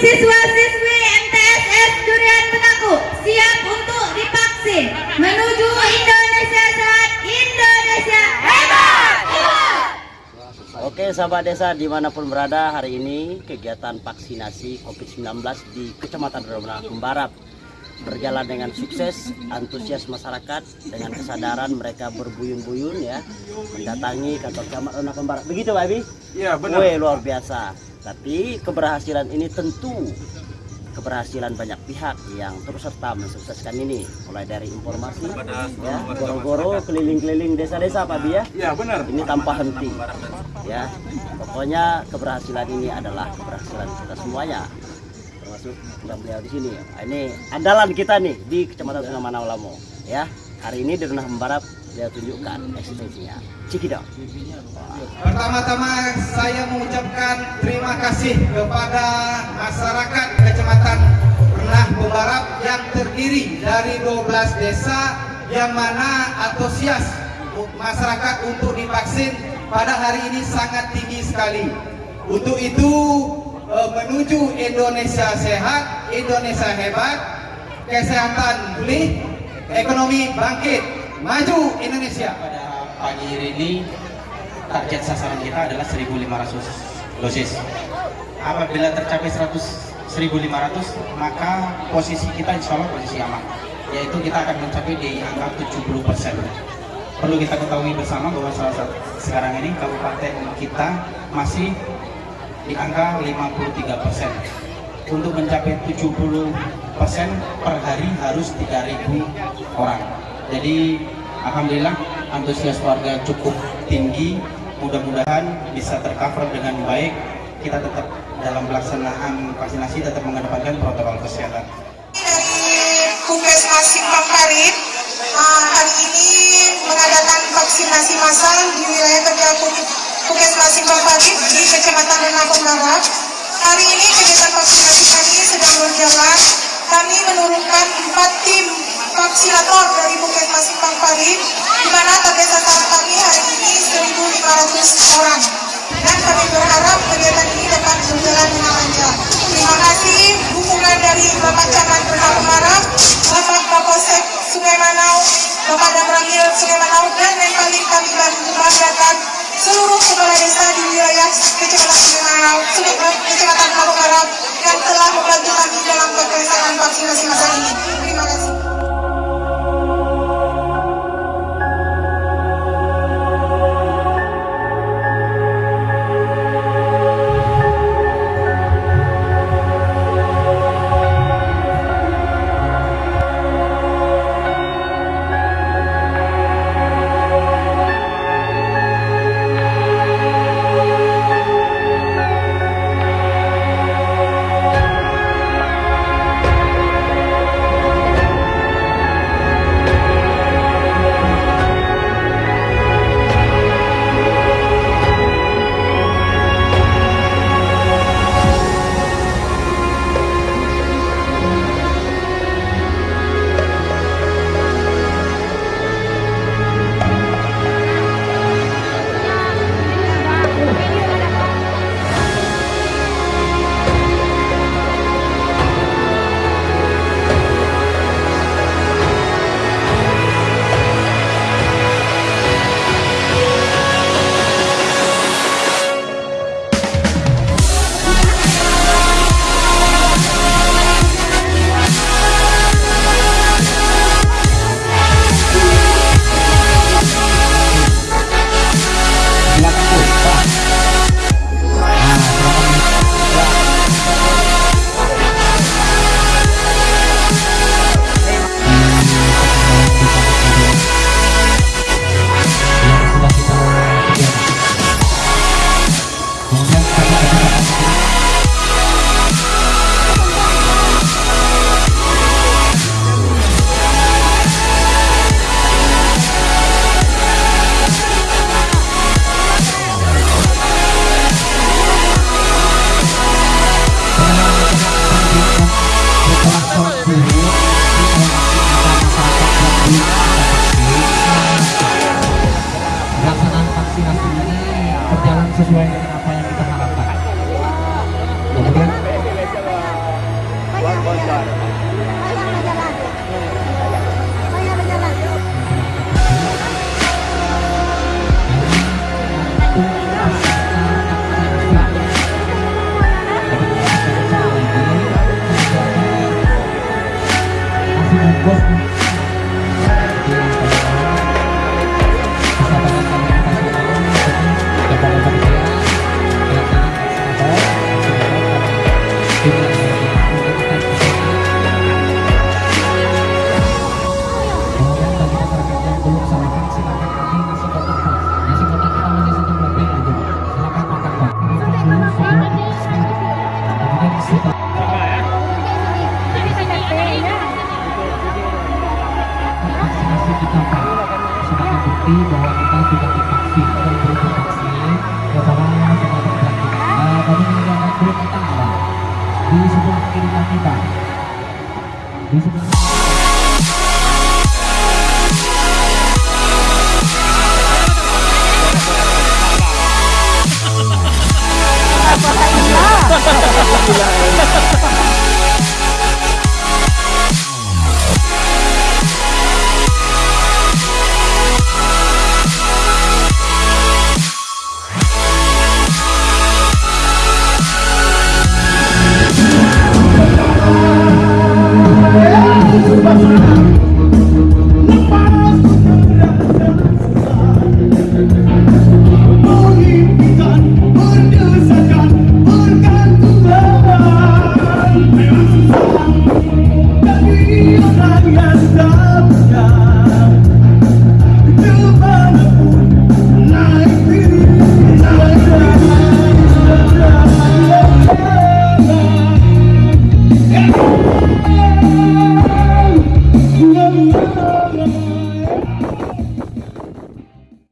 siswa-siswi MTSS Durian Betaku siap untuk divaksin menuju Indonesia sehat, Indonesia hebat! Oke sahabat desa di mana pun berada hari ini kegiatan vaksinasi COVID-19 di Kecamatan Romana Barat berjalan dengan sukses, antusias masyarakat dengan kesadaran mereka berbuyun-buyun ya mendatangi kantor camat Rona Barat. Begitu Pak Abi? Iya benar. Wih, luar biasa. Tapi keberhasilan ini tentu keberhasilan banyak pihak yang terus serta mensukseskan ini. Mulai dari informasi ya goro-goro keliling-keliling desa-desa Pak Abi ya. Iya benar. ini tanpa henti ya. Pokoknya keberhasilan ini adalah keberhasilan kita semuanya. Termasuk yang beliau di sini. Nah, ini andalan kita nih di kecamatan Sungai Manawalamo ya. Hari ini di Renah Barat dia tunjukkan eksistensinya Cikidot Pertama-tama saya mengucapkan terima kasih kepada masyarakat Kecamatan Renah Pembarap yang terdiri dari 12 desa yang mana antusias masyarakat untuk divaksin pada hari ini sangat tinggi sekali. Untuk itu eh, menuju Indonesia sehat, Indonesia hebat, kesehatan pulih, ekonomi bangkit, maju Indonesia. pada pagi hari ini target sasaran kita adalah 1.500 dosis. Apabila tercapai 100 1.500 maka posisi kita insya Allah posisi aman yaitu kita akan mencapai di angka 70 persen. Perlu kita ketahui bersama bahwa salah satu sekarang ini kabupaten kita masih di angka 53 persen. Untuk mencapai 70 persen per hari harus 3.000 orang. Jadi Alhamdulillah antusias warga cukup tinggi. Mudah-mudahan bisa tercover dengan baik. Kita tetap dalam pelaksanaan vaksinasi tetap mengedepankan protokol kesehatan. dari Puskesmas Simpang Parit uh, hari ini mengadakan vaksinasi massal di wilayah kerja Puskesmas Simpang Parit di Kecamatan Renakon Barat. Hari ini kegiatan vaksinasi kami sedang berjalan. Kami menurunkan empat tim vaksinator dari Puskesmas Simpang Parit, di mana target sasaran kami hari ini 1.500 orang. Dan kami berharap kegiatan ini dapat berjalan dengan lancar. Terima kasih dukungan dari Bapak Camat Bernal Marang, Bapak Kapolsek Sungai Manau, Bapak Damrangil Sungai Manau, dan yang paling kami banggakan continuación a Sally. vaksinasi ini berjalan sesuai dengan apa yang kita harapkan. Kemudian Bukti bahwa kita sudah divaksin dan belum divaksin. Para sahabat berarti uh, kami meninggalkan grup kita di sebelah kiri Pak. Di sebelah